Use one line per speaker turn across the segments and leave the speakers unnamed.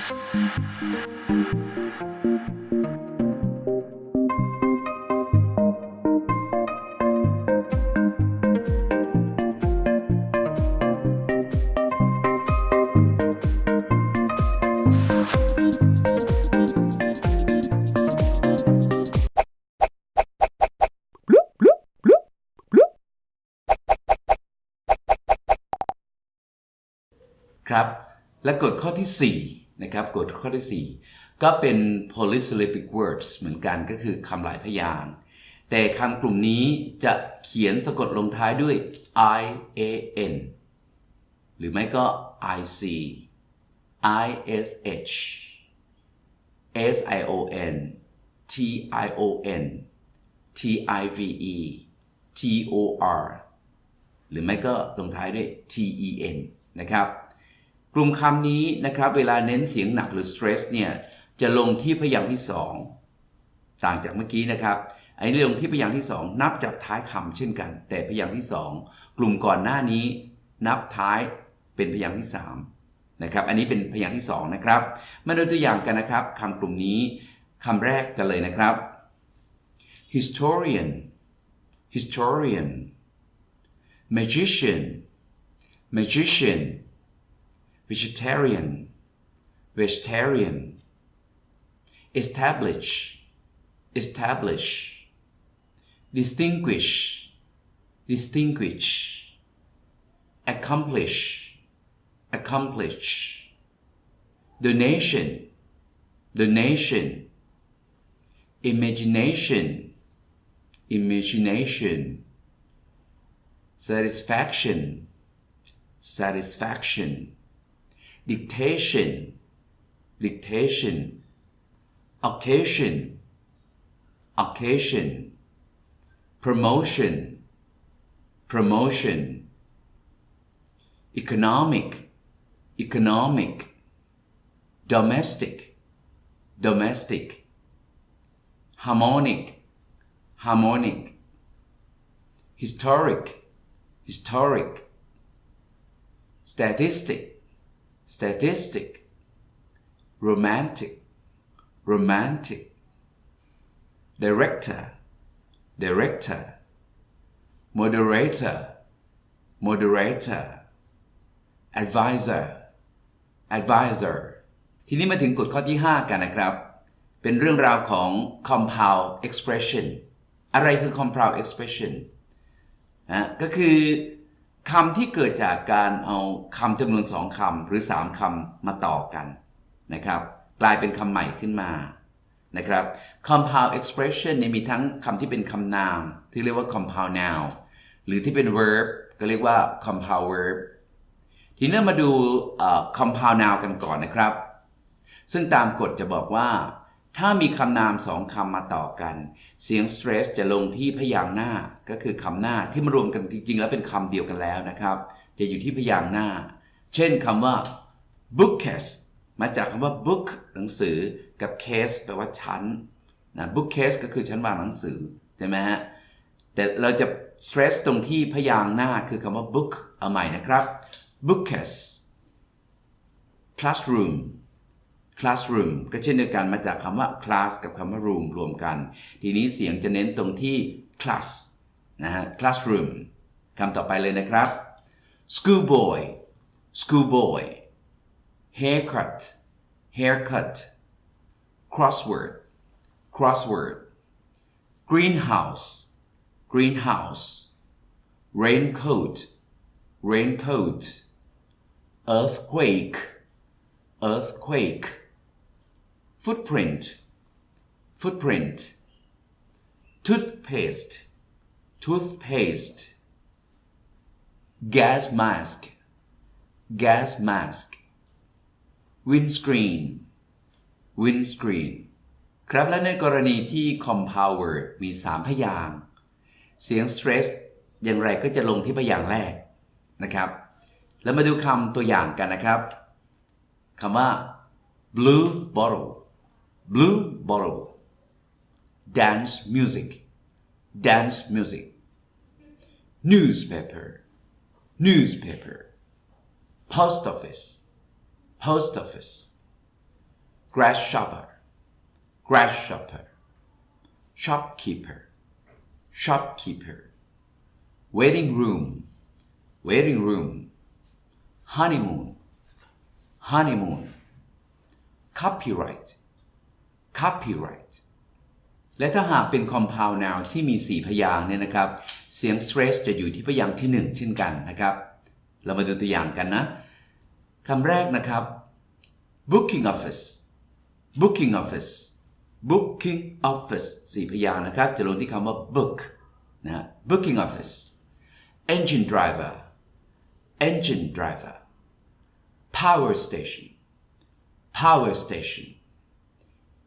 ครับ และกฎข้อที่ 4 นะครับกฎข้อที่ 4 ก็เป็น polysyllabic words เหมือนกันก็คือคำหลายพยางค์แต่คำกลุ่มนี้จะเขียนสะกดลงท้ายด้วย i a n หรือไม่ก็ i c i s h s i o n t i o n t i v e t o r หรือไม่ก็ลงท้ายด้วย t e n นะครับ กลุ่มคำนี้นะครับเวลาเน้นเสียงหนักหรือ stress เนี่ยจะลงที่พยางค์ที่สองต่างจากเมื่อกี้นะครับอันนี้ลงที่พยางค์ที่สองนับจากท้ายคำเช่นกัน แต่พยางค์ที่สองกลุ่มก่อนหน้านี้ นับท้ายเป็นพยางค์ที่สามนะครับอันนี้เป็นพยางค์ที่สองนะครับ มาดูตัวอย่างกันนะครับคำกลุ่มนี้คำแรกกันเลยนะครับ historian historian magician magician vegetarian. Vegetarian. Establish. Establish. Distinguish. Distinguish. Accomplish. Accomplish. Donation. Donation. Imagination. Imagination. Satisfaction. Satisfaction dictation dictation occasion occasion promotion promotion economic economic domestic domestic harmonic harmonic historic historic statistic statistic romantic romantic director director moderator moderator advisor advisor ทีนี้มาถึงกฎข้อที่ 5 กันนะครับ เป็นเรื่องราวของ compound expression อะไรคือ compound expression นะก็คือ คำที่เกิดจากการเอาคำจำนวนสองคำหรือ3คำมาต่อกันนะครับ กลายเป็นคำใหม่ขึ้นมานะครับ compound expression เนี่ยมีทั้งคำที่เป็นคำนาม ที่เรียกว่า compound noun หรือที่เป็น verb ก็เรียกว่า compound verb ทีนี้มาดู compound noun กันก่อนนะครับ ซึ่งตามกฎจะบอกว่า ถ้ามีคำนามสองคำมาต่อกัน เสียง stress จะลงที่พยางค์หน้า ก็คือคำหน้าที่มารวมกันจริง ๆ แล้วเป็นคำเดียวกันแล้วนะครับ จะอยู่ที่พยางค์หน้า เช่นคำว่า bookcase มาจากคำว่า book หนังสือกับ case แปลว่าชั้นนะ bookcase ก็คือชั้นวางหนังสือใช่ไหมฮะแต่เราจะ stress ตรงที่พยางค์หน้าคือคำว่า book เอาใหม่นะครับ bookcase classroom classroom ก็เช่นเดียวกันมาจากคำว่า class กับคำว่า room รวมกัน ทีนี้เสียงจะเน้นตรงที่ class นะฮะ classroom คำต่อไปเลยนะครับ schoolboy schoolboy haircut haircut crossword crossword greenhouse greenhouse raincoat raincoat earthquake earthquake footprint footprint toothpaste toothpaste gas mask gas mask windscreen windscreen ครับและในกรณีที่ compound word มี 3 พยางเสียง stress อย่างไรก็จะลงที่พยางแรกนะครับ แล้วมาดูคำตัวอย่างกันนะครับคำว่า blue bottle blue bottle. Dance music. Dance music. Newspaper. Newspaper. Post office. Post office. Grasshopper grasshopper shopkeeper. Shopkeeper. Waiting room. Waiting room. Honeymoon. Honeymoon. Copyright copyright และถ้าหากเป็น compound noun ที่มี 4 พยางค์เนี่ยนะครับ เสียง stress จะอยู่ที่พยางค์ที่ 1 เช่นกันนะครับ เรามาดูตัวอย่างกันนะคำแรกนะครับ booking office booking office booking office สี่พยางค์นะครับ จะลงที่คำว่า book นะฮะ booking office engine driver engine driver power station power station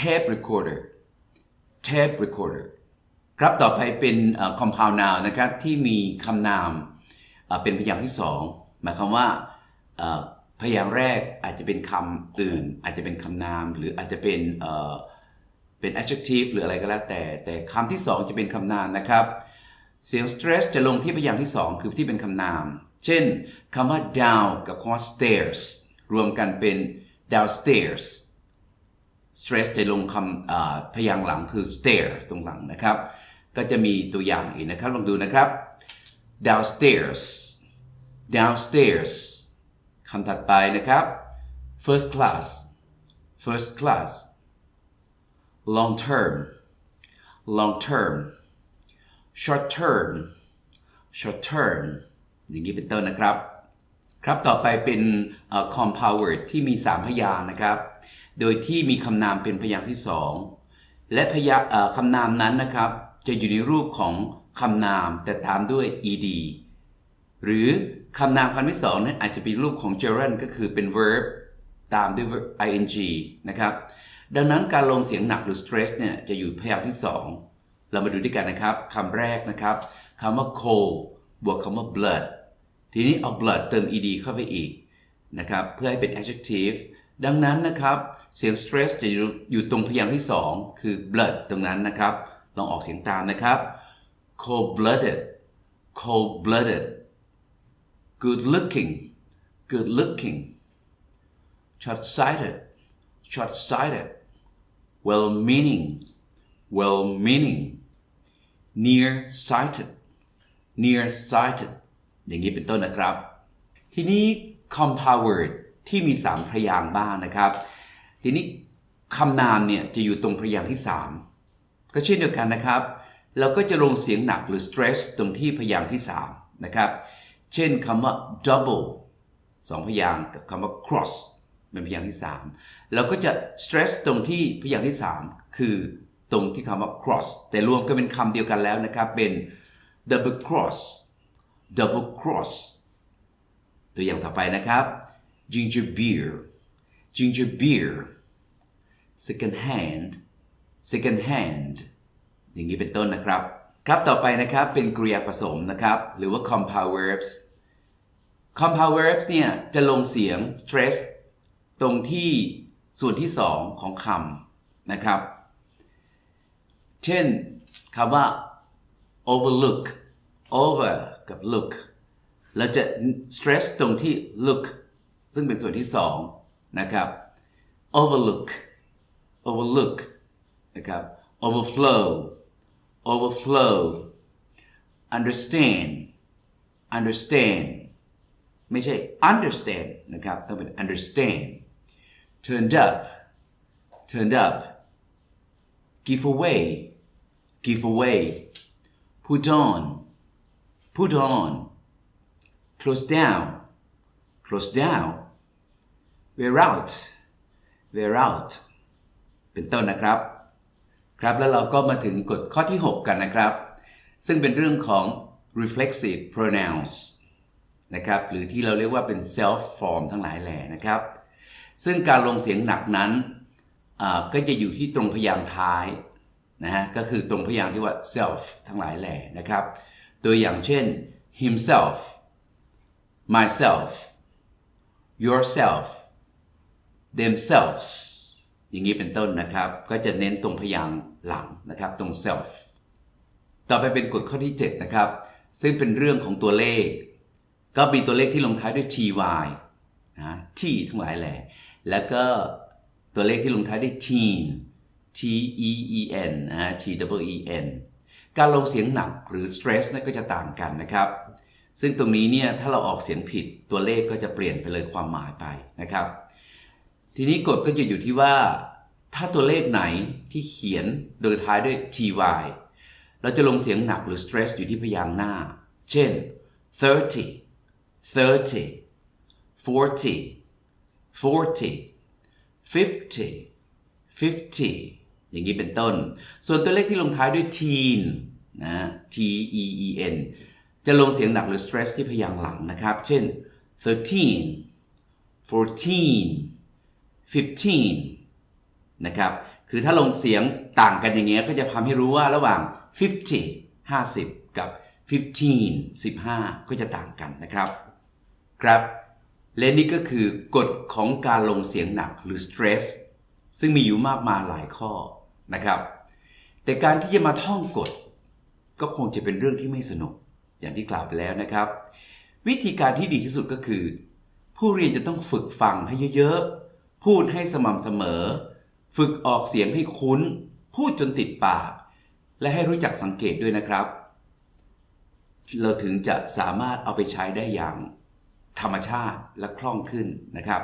tape recorder tape recorder ครับต่อไปเป็นเอ่อ compound noun นะครับ ที่มีคำนามเป็นพยางค์ที่สองหมายความว่าพยางค์แรกอาจจะเป็นคำอื่น อาจจะเป็นคำนาม หรืออาจจะเป็นเอ่อเป็น adjective หรืออะไรก็แล้วแต่ แต่คำที่สองจะเป็นคำนามนะครับ เสียง stress จะลงที่พยางค์ที่สองคือที่เป็นคำนาม เช่นคำว่า down กับคำว่า stairs รวมกันเป็น downstairs stress จะลงคำพยางค์หลังคือ stair ตรงหลังนะครับ ก็จะมีตัวอย่างอีกนะครับ ลองดูนะครับ downstairs downstairs คำถัดไปนะครับ first class first class long term long term short term short term อย่างนี้เป็นต้นนะครับ ครับต่อไปเป็น compound word ที่มี 3 พยางค์นะครับ โดยที่มีคำนามเป็นพยางค์ที่2และพยาคำนามนั้นนะครับ จะอยู่ในรูปของคำนามแต่ตามด้วย ed หรือคำนามคำที่สองนั้นอาจจะเป็นรูปของ gerund ก็คือเป็น verb ตามด้วย ing นะครับ ดังนั้นการลงเสียงหนักหรือ stress เนี่ยจะอยู่พยางค์ที่2เรามาดูด้วยกันนะครับคำแรกนะครับคำว่า cold บวกคำว่า blood ทีนี้เอา blood เติม ed เข้าไปอีกนะครับ เพื่อให้เป็น adjective ดังนั้นนะครับ เสียง stress จะอยู่ตรงพยางค์ที่ 2 คือ blood ตรงนั้นนะครับ ลองออกเสียงตามนะครับ cold blooded cold blooded good looking good looking short sighted short sighted well meaning well meaning near sighted near sighted อย่างนี้เป็นต้นนะครับ ทีนี้ compound word ที่มี 3 พยางค์บ้างนะครับ ทีนี้คำนามเนี่ยจะอยู่ตรงพยางค์ที่ 3 ก็เช่นเดียวกันนะครับ เราก็จะลงเสียงหนักหรือ stress ตรงที่พยางค์ที่ 3 นะครับ เช่นคำว่า double สองพยางค์กับคำว่า cross เป็นพยางค์ที่ 3 เราก็จะ stress ตรงที่พยางค์ที่ 3 คือตรงที่คำว่า cross แต่รวมกันเป็นคำเดียวกันแล้วนะครับ เป็น double cross double cross ตัวอย่างต่อไปนะครับ ginger beer ginger beer second hand second hand อย่างนี้เป็นต้นนะครับ ครับต่อไปนะครับเป็นกริยาผสมนะครับ หรือว่า compound verbs compound verbs เนี่ยจะลงเสียง stress ตรงที่ส่วนที่2ของคำนะครับ เช่นคำว่า overlook over กับ look เราจะ stress ตรงที่ look ซึ่งเป็นส่วนที่2 นะครับ overlook overlook นะครับ overflow overflow understand understand ไม่ใช่ understand นะครับ ต้องเป็น understand turned up turned up give away give away put on put on close down close down wear out wear out เป็นต้นนะครับ ครับแล้วเราก็มาถึงกฎข้อที่ 6 กันนะครับ ซึ่งเป็นเรื่องของ reflexive pronouns นะครับ หรือที่เราเรียกว่าเป็น self form ทั้งหลายแหล่นะครับ ซึ่งการลงเสียงหนักนั้นอ่าก็จะอยู่ที่ตรงพยางค์ท้ายนะฮะก็คือตรงพยางค์ที่ว่า self ทั้งหลายแหล่นะครับ ตัวอย่างเช่น himself myself yourself themselves อย่างนี้เป็นต้นนะครับ ก็จะเน้นตรงพยางค์หลังนะครับ ตรง self ต่อไปเป็นกฎข้อที่ 7 นะครับ ซึ่งเป็นเรื่องของตัวเลข ก็มีตัวเลขที่ลงท้ายด้วย ty นะ t ทั้งหลายแหล่แล้วก็ตัวเลขที่ลงท้ายด้วย teen t e e n นะฮะ t w e n การลงเสียงหนักหรือ stress นะก็จะต่างกันนะครับ ซึ่งตรงนี้เนี่ยถ้าเราออกเสียงผิดตัวเลขก็จะเปลี่ยนไปเลยความหมายไปนะครับ ทีนี้กฎก็จะอยู่ที่ว่า ถ้าตัวเลขไหนที่เขียนโดยท้ายด้วย ty เราจะลงเสียงหนักหรือ stress อยู่ที่พยางค์หน้า เช่น30 30 40 40 50 50อย่างนี้เป็นต้น ส่วนตัวเลขที่ลงท้ายด้วย teen นะ t e e n จะลงเสียงหนักหรือ stress ที่พยางค์หลังนะครับ เช่น13 14 15 นะครับ คือถ้าลงเสียงต่างกันอย่างเงี้ยก็จะทำให้รู้ว่าระหว่าง 50 50 กับ 15 15 ก็จะต่างกันนะครับ ครับ และนี่ก็คือกฎของการลงเสียงหนักหรือ stress ซึ่งมีอยู่มากมายหลายข้อนะครับ แต่การที่จะมาท่องกฎ ก็คงจะเป็นเรื่องที่ไม่สนุก อย่างที่กล่าวไปแล้วนะครับ วิธีการที่ดีที่สุดก็คือ ผู้เรียนจะต้องฝึกฟังให้เยอะๆ พูดให้สม่ำเสมอ ฝึกออกเสียงให้คุ้น พูดจนติดปาก และให้รู้จักสังเกตด้วยนะครับ เราถึงจะสามารถเอาไปใช้ได้อย่างธรรมชาติและคล่องขึ้นนะครับ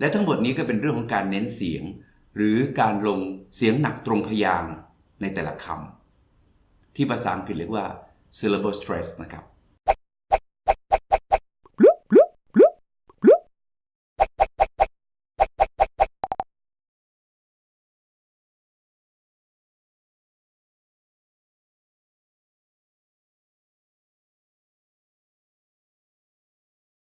และทั้งหมดนี้ก็เป็นเรื่องของการเน้นเสียง หรือการลงเสียงหนักตรงพยางในแต่ละคำที่ภาษาอังกฤษเรียกว่า syllable stress นะครับ